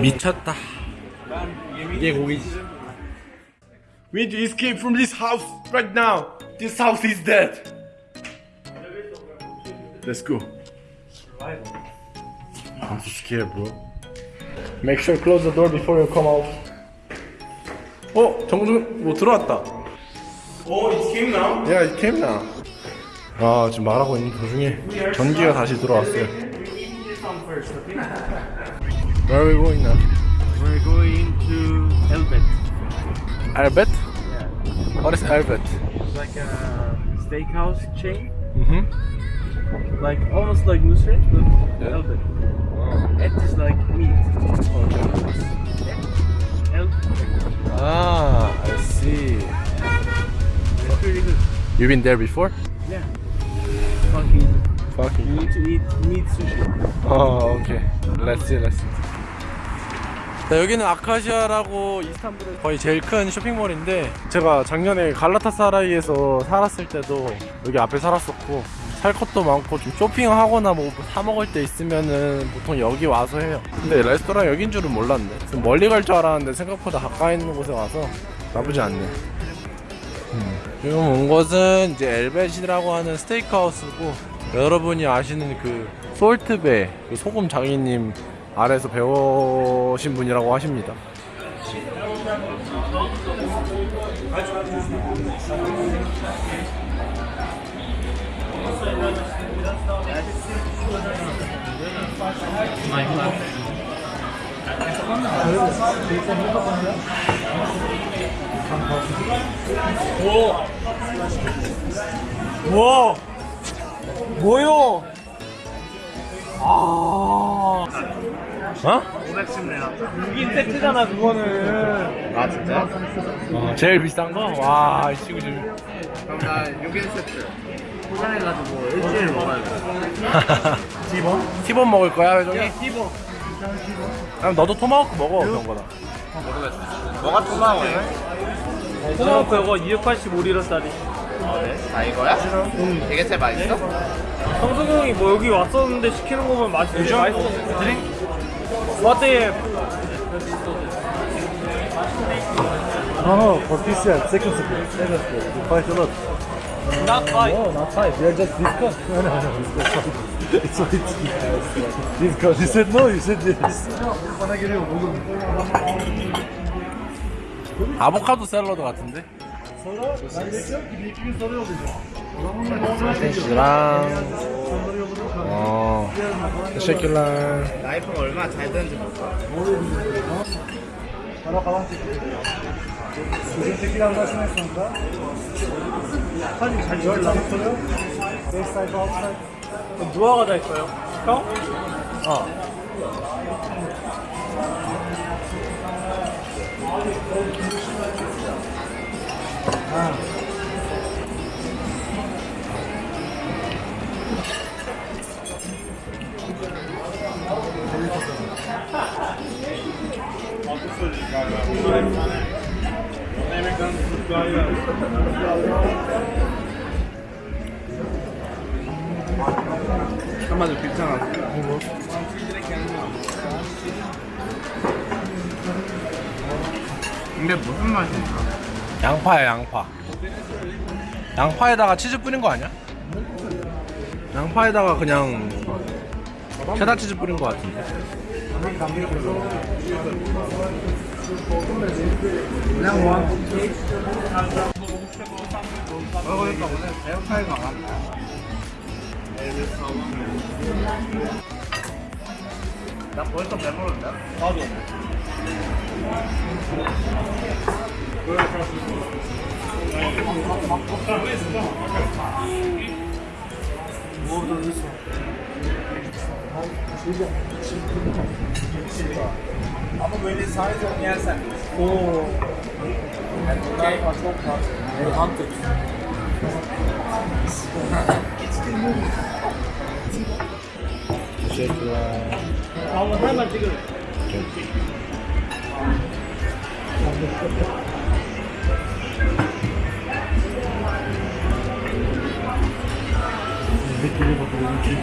미쳤다. 이게 고기지. We need to escape from this house right now. This house is dead. Let's go. I'm so scared, bro. Make sure close the door before you come out. 어, 정준 뭐 들어왔다. Oh, it came now. Yeah, it came now. 아, 지금 말하고 있는 도중에 전기가 다시 들어왔어요. Where are we going now? We're going to Elbet. Albert? What is Albert? It's like a steakhouse chain. Mm-hmm. Like almost like Nusret, but Elbet. Et is like meat. El Ah, You've been there before? Yeah. Fucking. You Fucking. need to eat meat sushi. Oh, okay. Let's see, let's see. 자, 여기는 아카시아라고 이스탄불에 거의 제일 큰 쇼핑몰인데 제가 작년에 갈라타사라이에서 살았을 때도 여기 앞에 살았었고 살 것도 많고 좀 쇼핑하거나 뭐 사 먹을 때 있으면은 보통 여기 와서 해요 근데 레스토랑 여긴 줄은 몰랐네 좀 멀리 갈 줄 알았는데 생각보다 가까이 있는 곳에 와서 나쁘지 않네 지금 온 곳은 이제 엘벳이라고 하는 스테이크하우스고 여러분이 아시는 그 솔트베 그 소금 장인님 아래서 배우신 분이라고 하십니다. 와! 뭐요? 아. 어? 6인 세트잖아, 그거는. 아 진짜? 제일 비싼 거? 와, 이 친구 좀. 그럼 나 6인 세트 포장해가지고 일주일 먹어야 돼 티본? 티본 먹을 거야, 회종이? 티보. 그럼 너도 토마호크 먹어, 그런 거다. 뭐가 토마호야? 토마호크 이거 285리러짜리. 아 네? 다 이거야? 응 이게 제일 맛있어? 성승 형이 뭐 여기 왔었는데 시키는 거 보면 맛이 되게 맛있어. 드링? What No, no, for this year, second split, second split. You fight a lot. not five. No, not fight. We are just discuss. No, no, no, discuss. It's what it's discuss. You said no, you said yes. Bana geliyor oğlum. 아보카도 샐러드 같은데? 소세지랑, 어, teşekkürler. 나이프가 얼마나 잘 되는지 anlaşmayı sonunda. Hadi 잘 연락했어요. 5 sayfa 6 sayfa. 누아가 다 있어요? 형? 어. 한마디로 괜찮아 근데 무슨 맛이야? 양파야 양파 양파에다가 치즈 뿌린 거 아니야? 양파에다가 그냥 체다 치즈 뿌린 거 같은데 그냥 뭐 먹으니까 오늘 에어파이가 많다 나 벌써 배부른데? 나도. Böyle Orada nasıl? Ama böyle sadece onu yersen. Oo. Yani bunlar okay. çok fazla. Evet. Hunter. Teşekkürler. Allah'a emanet olun.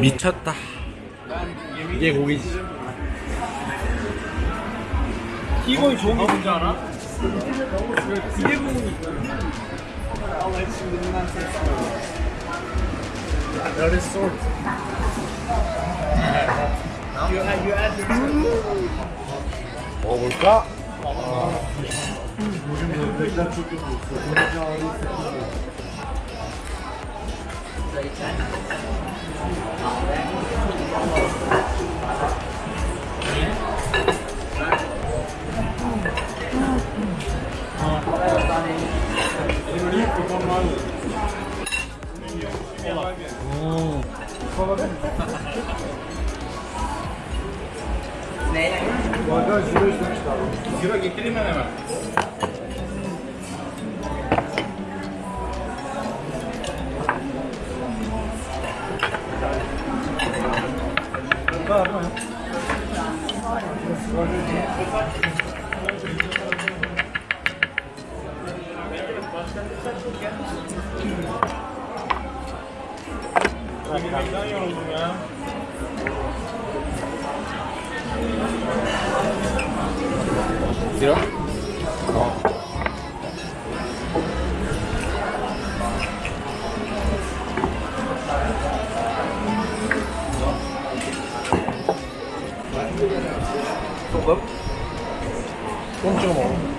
미쳤다. 이게 고기지. 이거이 좋은 게 뭔지 알아? 기계 부분이 먹 Reklam çok kötü. Sokakta ağrı Neyle? Arkadaş şuraya üstlemişler. Zira getireyim ben hemen. 까? 이런? 소금? 좀 찍어 먹어.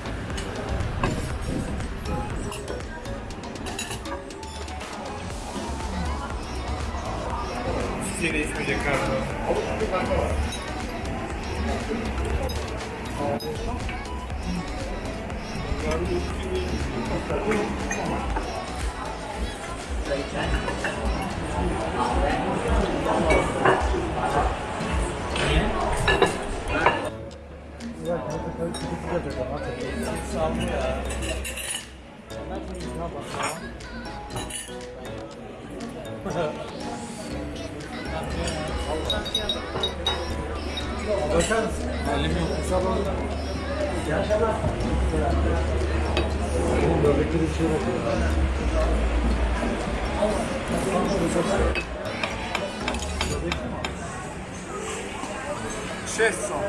şey değişmeyecek galiba. Sağ ol ya. Ben bunu ne yapacağım? 취했어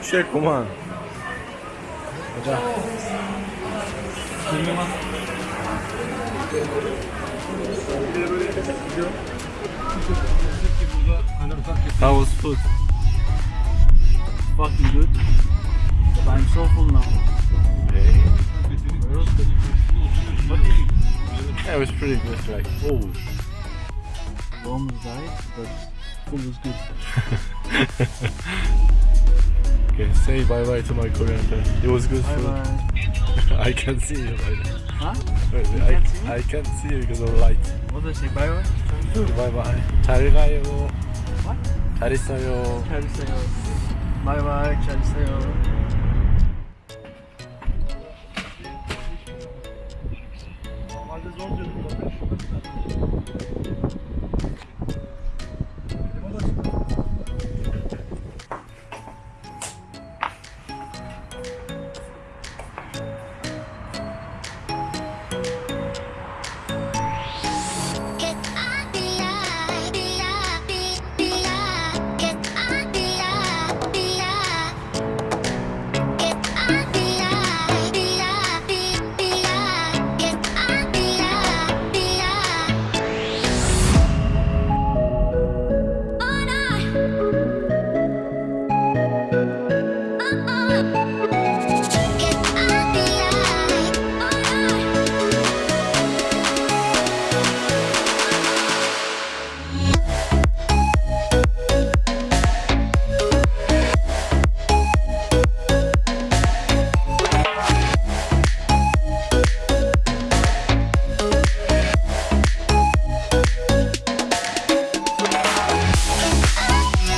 취했구만. 가자. How was food? fucking good but I'm so full now Yeah, it was pretty good. Like, oh, almost died but food was good okay. Say bye bye to my Korean friend. It was good bye food. bye I can see you. Right now. Huh? Wait, wait, You I, can't see me? I can't see you because of light. what did I say bye bye? Bye bye. 잘 가요. What? 잘 있어요. 잘 있어요 Bye bye 잘 있어요